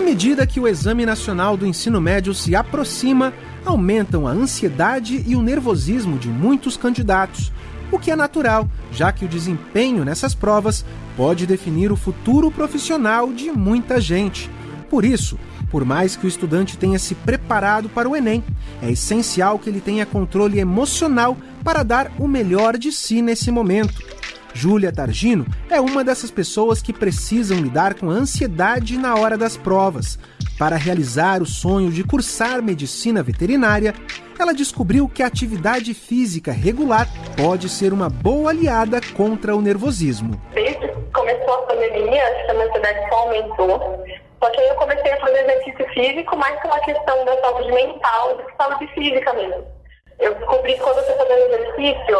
À medida que o Exame Nacional do Ensino Médio se aproxima, aumentam a ansiedade e o nervosismo de muitos candidatos, o que é natural, já que o desempenho nessas provas pode definir o futuro profissional de muita gente. Por isso, por mais que o estudante tenha se preparado para o Enem, é essencial que ele tenha controle emocional para dar o melhor de si nesse momento. Júlia Targino é uma dessas pessoas que precisam lidar com a ansiedade na hora das provas. Para realizar o sonho de cursar medicina veterinária, ela descobriu que a atividade física regular pode ser uma boa aliada contra o nervosismo. Desde que começou a pandemia, a ansiedade só aumentou. Só que aí eu comecei a fazer exercício físico mais pela questão da saúde mental do que saúde física mesmo. Eu descobri que quando eu estou fazendo exercício,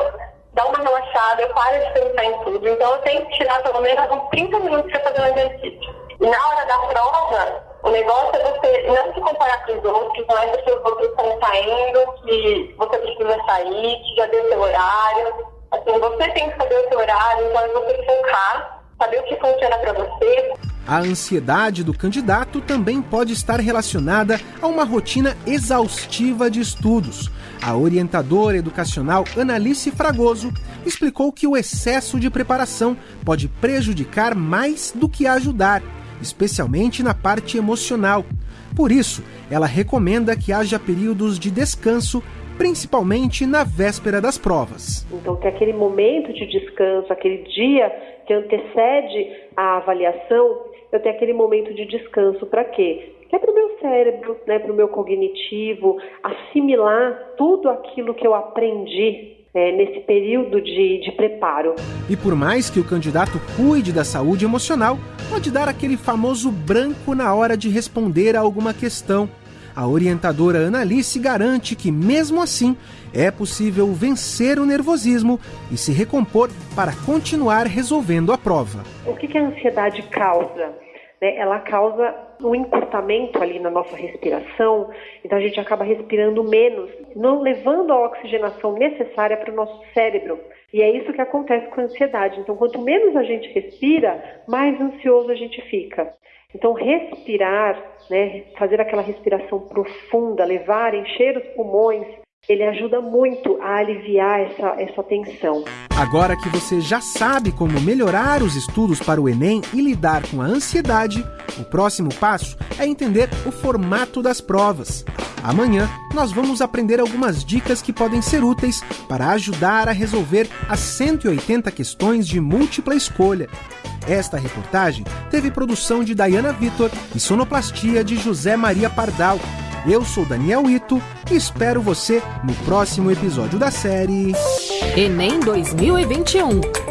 dá uma relaxada, eu paro de pensar em tudo. Então eu tenho que tirar pelo menos uns 30 minutos para fazer um exercício. E na hora da prova, o negócio é você não se comparar com os outros, não é porque os outros estão saindo, que você precisa sair, que já deu seu horário. Assim, você tem que saber o seu horário, então é você focar, saber o que funciona para você. A ansiedade do candidato também pode estar relacionada a uma rotina exaustiva de estudos. A orientadora educacional Analice Fragoso explicou que o excesso de preparação pode prejudicar mais do que ajudar, especialmente na parte emocional. Por isso, ela recomenda que haja períodos de descanso principalmente na véspera das provas. Então, tem aquele momento de descanso, aquele dia que antecede a avaliação, eu tenho aquele momento de descanso para quê? Que é para o meu cérebro, né, para o meu cognitivo, assimilar tudo aquilo que eu aprendi é, nesse período de, de preparo. E por mais que o candidato cuide da saúde emocional, pode dar aquele famoso branco na hora de responder a alguma questão. A orientadora Analice garante que, mesmo assim, é possível vencer o nervosismo e se recompor para continuar resolvendo a prova. O que, que a ansiedade causa? Né? Ela causa um encurtamento ali na nossa respiração, então a gente acaba respirando menos, não levando a oxigenação necessária para o nosso cérebro. E é isso que acontece com a ansiedade. Então, quanto menos a gente respira, mais ansioso a gente fica. Então, respirar, né, fazer aquela respiração profunda, levar, encher os pulmões, ele ajuda muito a aliviar essa, essa tensão. Agora que você já sabe como melhorar os estudos para o Enem e lidar com a ansiedade, o próximo passo é entender o formato das provas. Amanhã nós vamos aprender algumas dicas que podem ser úteis para ajudar a resolver as 180 questões de múltipla escolha. Esta reportagem teve produção de Dayana Vitor e sonoplastia de José Maria Pardal. Eu sou Daniel Ito e espero você no próximo episódio da série Enem 2021.